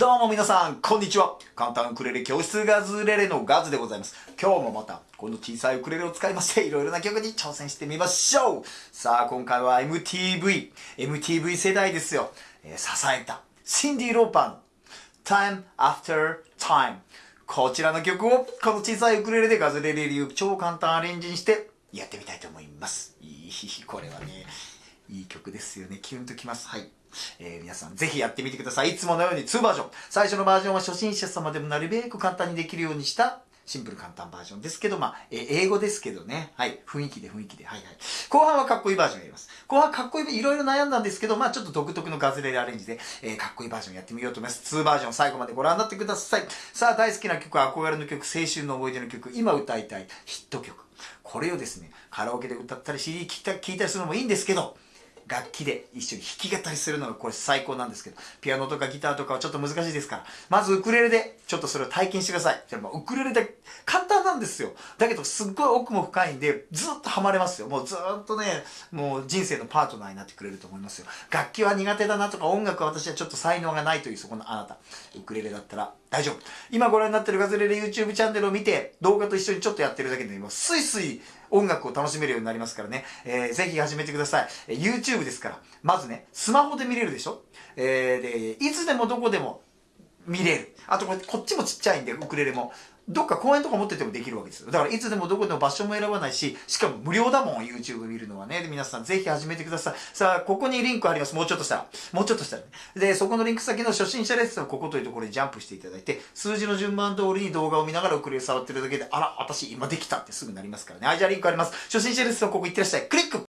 どうも皆さん、こんにちは。簡単ウクレレ教室ガズレレのガズでございます。今日もまた、この小さいウクレレを使いまして、いろいろな曲に挑戦してみましょうさあ、今回は MTV。MTV 世代ですよ。えー、支えた。シンディ・ローパン。Time After Time。こちらの曲を、この小さいウクレレでガズレレ流超簡単アレンジにしてやってみたいと思います。いい、これはね、いい曲ですよね。キュンときます。はい。えー、皆さんぜひやってみてください。いつものように2バージョン。最初のバージョンは初心者様でもなるべく簡単にできるようにしたシンプル簡単バージョンですけど、まあ、えー、英語ですけどね。はい。雰囲気で雰囲気で。はいはい。後半はかっこいいバージョンやります。後半かっこいい、いろいろ悩んだんですけど、まあちょっと独特のガズレレアレンジで、えー、かっこいいバージョンやってみようと思います。2バージョン最後までご覧になってください。さあ、大好きな曲、憧れの曲、青春の思い出の曲、今歌いたいヒット曲。これをですね、カラオケで歌ったり CD 聴いた聴いたりするのもいいんですけど、楽器で一緒に弾き語りするのがこれ最高なんですけど、ピアノとかギターとかはちょっと難しいですから、まずウクレレでちょっとそれを体験してください。でもウクレレで簡単なんですよ。だけどすっごい奥も深いんで、ずっとハマれますよ。もうずっとね、もう人生のパートナーになってくれると思いますよ。楽器は苦手だなとか音楽は私はちょっと才能がないというそこのあなた。ウクレレだったら大丈夫。今ご覧になってるガズレレ YouTube チャンネルを見て、動画と一緒にちょっとやってるだけで、もうスイスイ音楽を楽しめるようになりますからね。えー、ぜひ始めてください。え、YouTube ですから。まずね、スマホで見れるでしょ？えー、で、いつでもどこでも見れる。あとこれ、こっちもちっちゃいんで、ウクレレも。どっか公園とか持っててもできるわけですよ。だからいつでもどこでも場所も選ばないし、しかも無料だもん、YouTube 見るのはね。で、皆さんぜひ始めてください。さあ、ここにリンクあります。もうちょっとしたら。もうちょっとしたらね。で、そこのリンク先の初心者レッスンをここというところにジャンプしていただいて、数字の順番通りに動画を見ながらウクレレ触ってるだけで、あら、私今できたってすぐなりますからね。はい、じゃあリンクあります。初心者レッスンここ行ってらっしゃい。クリック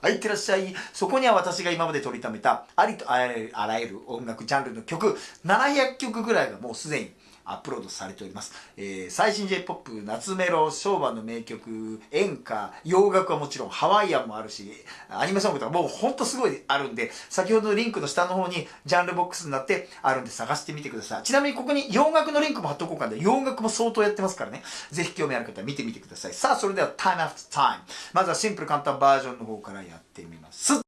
はい、いってらっしゃい。そこには私が今まで取りためた、ありとあらゆる音楽ジャンルの曲、700曲ぐらいがもうすでにアップロードされております。えー、最新 J-POP、夏メロ、昭和の名曲、演歌、洋楽はもちろんハワイアンもあるし、アニメソングとかもうほんとすごいあるんで、先ほどのリンクの下の方にジャンルボックスになってあるんで探してみてください。ちなみにここに洋楽のリンクも貼っとこうかんで、洋楽も相当やってますからね。ぜひ興味ある方は見てみてください。さあ、それでは Time After Time。まずはシンプル簡単バージョンの方からやってみます。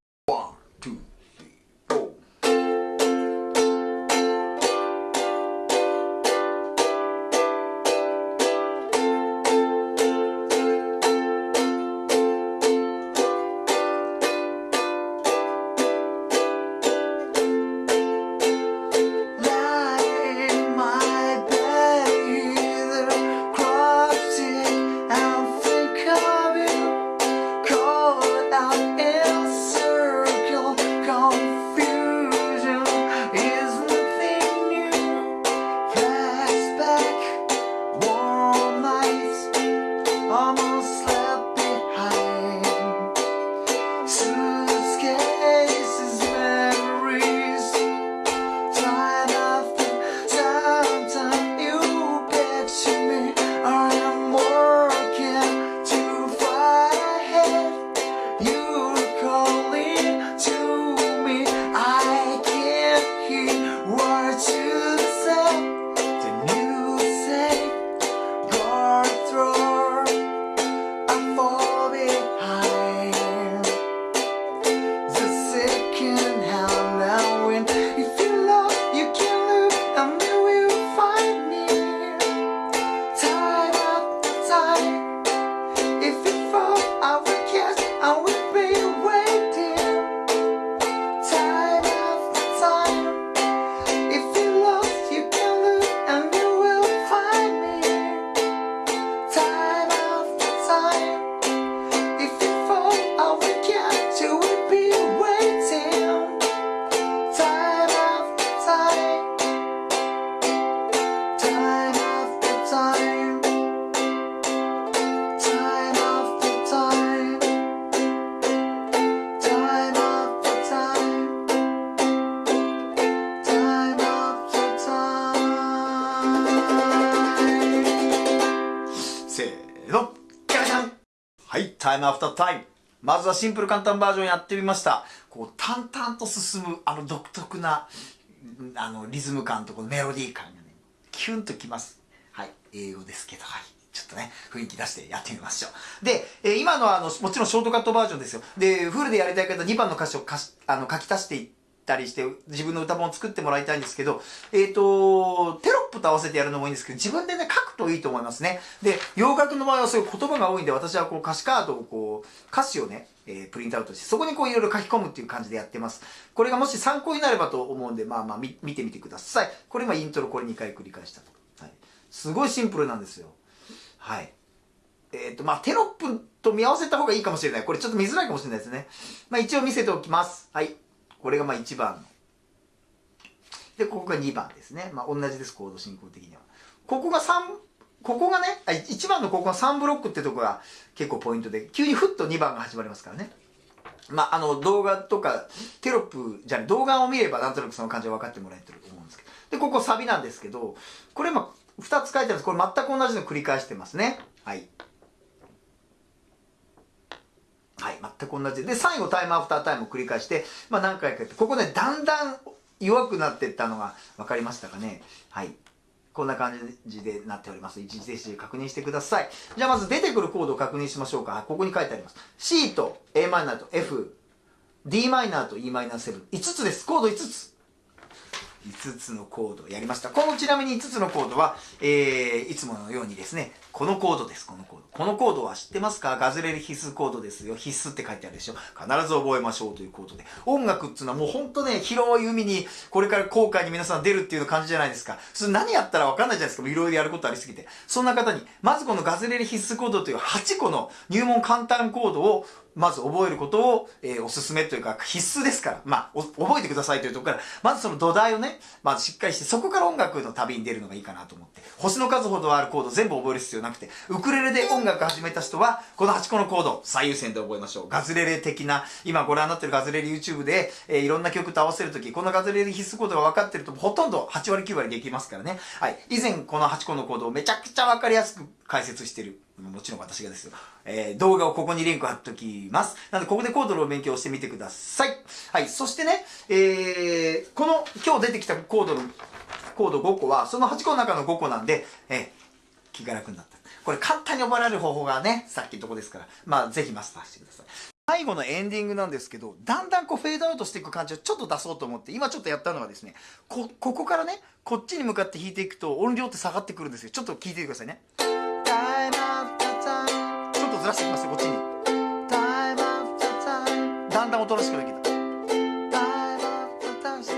タイムアフタータイム。まずはシンプル簡単バージョンやってみました。こう、淡々と進む、あの独特な、あの、リズム感とこのメロディー感がね、キュンときます。はい。英語ですけど、はい。ちょっとね、雰囲気出してやってみましょう。で、えー、今のはあの、もちろんショートカットバージョンですよ。で、フルでやりたい方2番の歌詞をかしあの書き足していったりして、自分の歌本を作ってもらいたいんですけど、えっ、ー、と、テロップと合わせてやるのもいいんですけど、自分でね、といいと思いますね。で、洋楽の場合はそういう言葉が多いんで、私はこう歌詞カードをこう、歌詞をね、えー、プリントアウトして、そこにこういろいろ書き込むっていう感じでやってます。これがもし参考になればと思うんで、まあまあ見てみてください。これ今イントロこれ2回繰り返したと。はい。すごいシンプルなんですよ。はい。えっ、ー、と、まあ、テロップと見合わせた方がいいかもしれない。これちょっと見づらいかもしれないですね。まあ、一応見せておきます。はい。これがまあ1番。で、ここが2番ですね。まあ、同じです、コード進行的には。ここが3、ここがね、1番のここが3ブロックってとこが結構ポイントで、急にふっと2番が始まりますからね。まあ、あの、動画とか、テロップじゃ動画を見ればなんとなくその感じは分かってもらえてると思うんですけど。で、ここサビなんですけど、これまあ、2つ書いてあるんです。これ全く同じの繰り返してますね。はい。はい、全く同じで、最後タイムアフタータイムを繰り返して、まあ何回かやって、ここね、だんだん弱くなっていったのが分かりましたかね。はい。こんな感じでなっております。一時停止で確認してください。じゃあまず出てくるコードを確認しましょうか。ここに書いてあります。C と Am と F、Dm と Em7。5つです。コード5つ。5つのコードをやりました。このちなみに5つのコードは、えー、いつものようにですね、このコードです、このコード。このコードは知ってますか？ガズレレ必須コードですよ。必須って書いてあるでしょ。必ず覚えましょうというコードで。音楽っていうのはもうほんとね、広い海にこれから後悔に皆さん出るっていう感じじゃないですか。それ何やったらわかんないじゃないですか。いろいろやることありすぎて。そんな方に、まずこのガズレレ必須コードという8個の入門簡単コードをまず覚えることを、えー、おすすめというか必須ですから、まあ、覚えてくださいというところから、まずその土台をね、まずしっかりして、そこから音楽の旅に出るのがいいかなと思って、星の数ほどあるコード全部覚える必要なくて、ウクレレで音楽始めた人は、この8個のコード、最優先で覚えましょう。ガズレレ的な、今ご覧になってるガズレレ YouTube で、えー、いろんな曲と合わせるとき、このガズレレ必須コードが分かってると、ほとんど8割9割できますからね。はい。以前この8個のコードをめちゃくちゃ分かりやすく解説してる。もちろん私がですよ。えー、動画をここにリンク貼っときます。なので、ここでコードの勉強をしてみてください。はい。そしてね、えー、この今日出てきたコードの、コード5個は、その8個の中の5個なんで、えー、気が楽になった。これ簡単に覚えられる方法がね、さっきのとこですから、まあ、ぜひマスターしてください。最後のエンディングなんですけど、だんだんこうフェードアウトしていく感じをちょっと出そうと思って、今ちょっとやったのはですね、こ、ここからね、こっちに向かって弾いていくと音量って下がってくるんですよ。ちょっと聞いてくださいね。ずらしてきますよこっちに。だんだんおとなしくなってきた。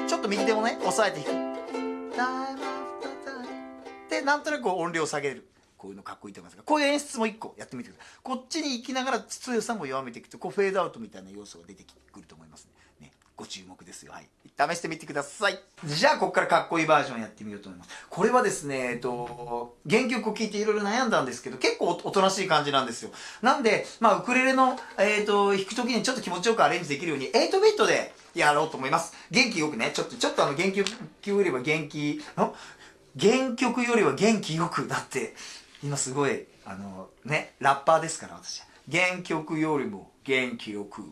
ちょっと右手もね押さえていく。でなんとなく音量を下げる。こういうのかっこいいと思いますが。こういう演出も一個やってみてください。こっちに行きながら強さも弱めていくとこうフェードアウトみたいな要素が出てくると思いますねご注目ですよはい試してみてください。じゃあ、ここからかっこいいバージョンやってみようと思います。これはですね、えっと、原曲を聴いていろいろ悩んだんですけど、結構おとなしい感じなんですよ。なんで、まあ、ウクレレの、えっ、と、弾くときにちょっと気持ちよくアレンジできるように、8ビットでやろうと思います。元気よくね、ちょっと、ちょっとあの、原曲よりは元気、の原曲よりは元気よく、だって、今すごい、あの、ね、ラッパーですから、私。原曲よりも元気よく。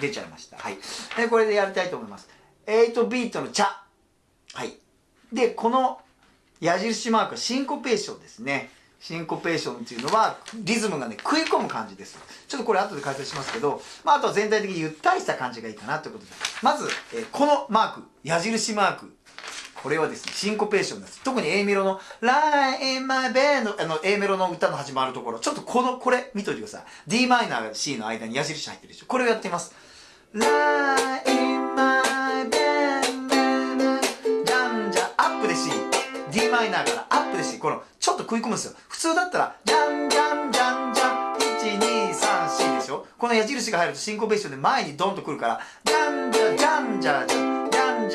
出ちゃいました。はい。で、これでやりたいと思います。8ビートの茶。はい。で、この矢印マークはシンコペーションですね。シンコペーションっていうのは、リズムがね、食い込む感じです。ちょっとこれ後で解説しますけど、まあ、あとは全体的にゆったりした感じがいいかなということで。まず、え、このマーク、矢印マーク。これはですね、シンコペーションです。特に A メロの、Lie in my bed の、あの、A メロの歌の始まるところ、ちょっとこの、これ、見といてください。D マイナー C の間に矢印入ってるでしょ。これをやってみます。Lie in my で C d マイナーからアップで C このちょっと食い込むんですよ普通だったらじゃんじゃんじゃんじゃん1234でしょこの矢印が入るとシンコペーションで前にドンとくるからじゃんじゃじゃんじゃじゃん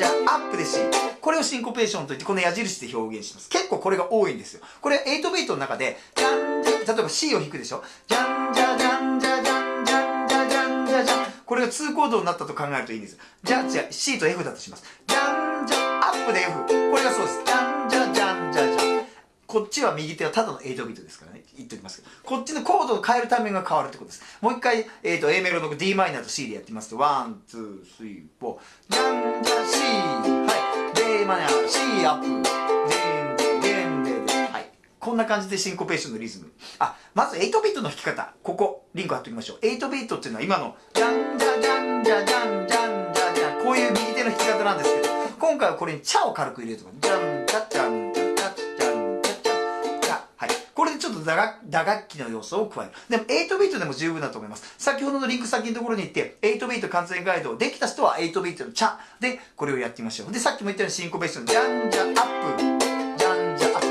じゃあアップで C これをシンコペーションといってこの矢印で表現します。結構これが多いんですよ。これ8ビートの中でじゃんじゃ例えば C を弾くでしょ。じゃんじゃじゃんじゃじゃんじゃんじゃじゃんじゃじゃんこれが2コードになったと考えるといいんですじゃ、じゃ C と F だとします。じゃんじゃアップで F これがそうです。じゃんじゃじゃんこっちは右手はただの8ビートですからね。言っておきますけど。こっちのコードを変えるタイミングが変わるってことです。もう一回、えーと、A メロの d マイナーと C でやってみますと。 one two three four。じゃんじゃ C はい。D マイナー C アップ。デンデンデンはい。こんな感じでシンコペーションのリズム。あ、まず8ビートの弾き方。ここ、リンク貼っておきましょう。8ビートっていうのは今の、ジャンジャジャンジャジャンジャンジャジャン、こういう右手の弾き方なんですけど、今回はこれにチャを軽く入れるとか、ジャンちょっと打楽打楽器の要素を加える。でも8ビートでも十分だと思います。先ほどのリンク先のところに行って、8ビート完全ガイドできた人は8ビートのチャでこれをやってみましょう。で、さっきも言ったようにシンコペーション、ジャンジャアップ。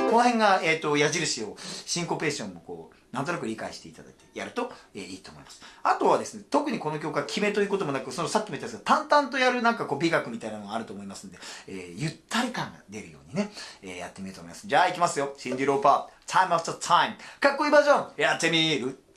この辺が、えっ、ー、と、矢印を、シンコペーションもこう、なんとなく理解していただいてやると、えー、いいと思います。あとはですね、特にこの曲は決めということもなく、そのさっきも言ったんですが、淡々とやるなんかこう美学みたいなのがあると思いますんで、えー、ゆったり感が出るようにね、えー、やってみようと思います。じゃあ行きますよ。シンディ・ローパー、Time After Time。かっこいいバージョン、やってみる。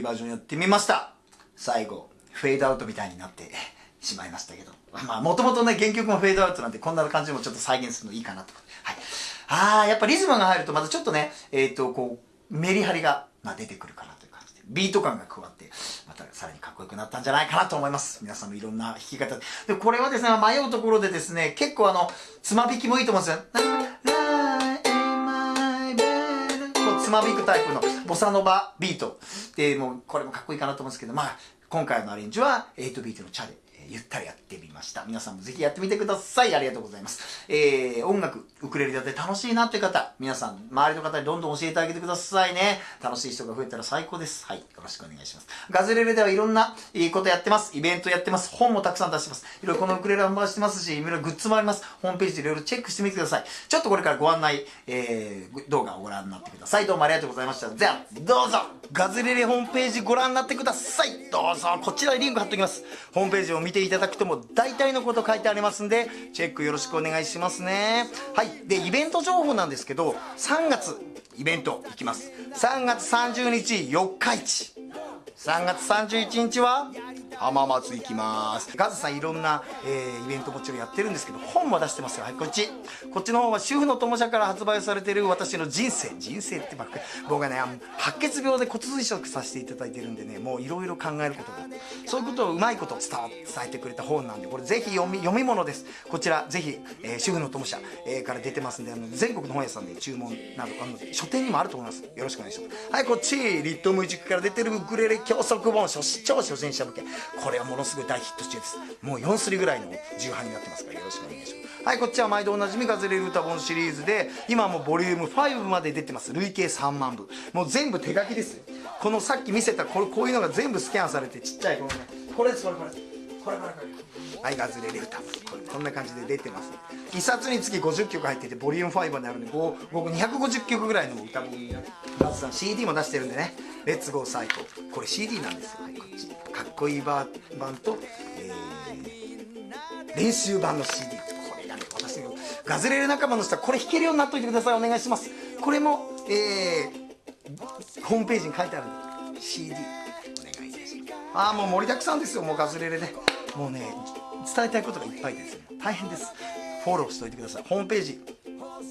い、バージョンやってみました。最後、フェードアウトみたいになってしまいましたけど。まあ、もともとね、原曲もフェードアウトなんで、こんな感じもちょっと再現するのいいかなと。はい。あー、やっぱリズムが入ると、またちょっとね、えっ、ー、と、こう、メリハリが、まあ、出てくるかなという感じで、ビート感が加わって、またさらにかっこよくなったんじゃないかなと思います。皆さんのいろんな弾き方で。で、これはですね、迷うところでですね、結構あの、つま弾きもいいと思うんですよ。つまびくタイプのボサノバビート。でもうこれもかっこいいかなと思うんですけどまあ今回のアレンジは8ビートのチャレゆったりやってみました。皆さんもぜひやってみてください。ありがとうございます。えー、音楽、ウクレレだって楽しいなって方、皆さん、周りの方にどんどん教えてあげてくださいね。楽しい人が増えたら最高です。はい。よろしくお願いします。ガズレレではいろんないいことやってます。イベントやってます。本もたくさん出してます。いろいろこのウクレレ販売してますし、いろいろグッズもあります。ホームページでいろいろチェックしてみてください。ちょっとこれからご案内、えー、動画をご覧になってください。どうもありがとうございました。じゃあ、どうぞガズレレホームページご覧になってください。どうぞこちらにリンク貼っておきます。ホームページを見てていただくとも大体のこと書いてありますんで、チェックよろしくお願いしますね。はい。で、イベント情報なんですけど、3月、イベントいきます。3月30日、四日市。3月31日は浜松行きます。ガズさんいろんな、えー、イベントもちろんやってるんですけど本も出してますよ。はいこっち。こっちの方は主婦の友社から発売されてる私の人生人生ってばっかり僕がね白血病で骨髄移植させていただいてるんでねもういろいろ考えることがそういうことをうまいこと伝えてくれた本なんでこれぜひ読み読み物です。こちらぜひ、えー、主婦の友社、えー、から出てますんであの全国の本屋さんで注文などあの書店にもあると思います。よろしくお願いします。はいこっち。リットム塾から出てるウクレレ教則本初超初心者向け。これはものすごい大ヒット中です。もう4すりぐらいの重版になってますからよろしくお願いします。はいこっちは毎度おなじみガズレレ歌本シリーズで今もボリューム5まで出てます。累計3万部。もう全部手書きですこのさっき見せたこれこういうのが全部スキャンされてちっちゃいこのね。これですこれこれ。これこれこれ。はいガズレレ歌。これこんな感じで出てます。1冊につき50曲入っててボリューム5になるんで僕250曲ぐらいの歌もガズさん CD も出してるんでね。レッツゴーサイコこれ CD なんですよ、はい、こっちかっこいい版と、えー、練習版の CD これがね私のガズレレ仲間の人はこれ弾けるようになっといてください。お願いします。これもえー、ホームページに書いてあるんで CD お願いいたします。ああもう盛りだくさんですよもうガズレレでもうね伝えたいことがいっぱいです。大変です。フォローしておいてください。ホームページ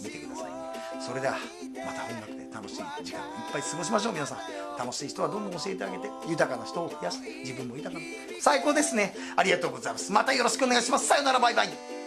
見てください。それではまた音楽で楽しい時間をいっぱい過ごしましょう。皆さん楽しい人はどんどん教えてあげて豊かな人を増やして自分も豊かな。最高ですね。ありがとうございます。またよろしくお願いします。さよなら。バイバイ。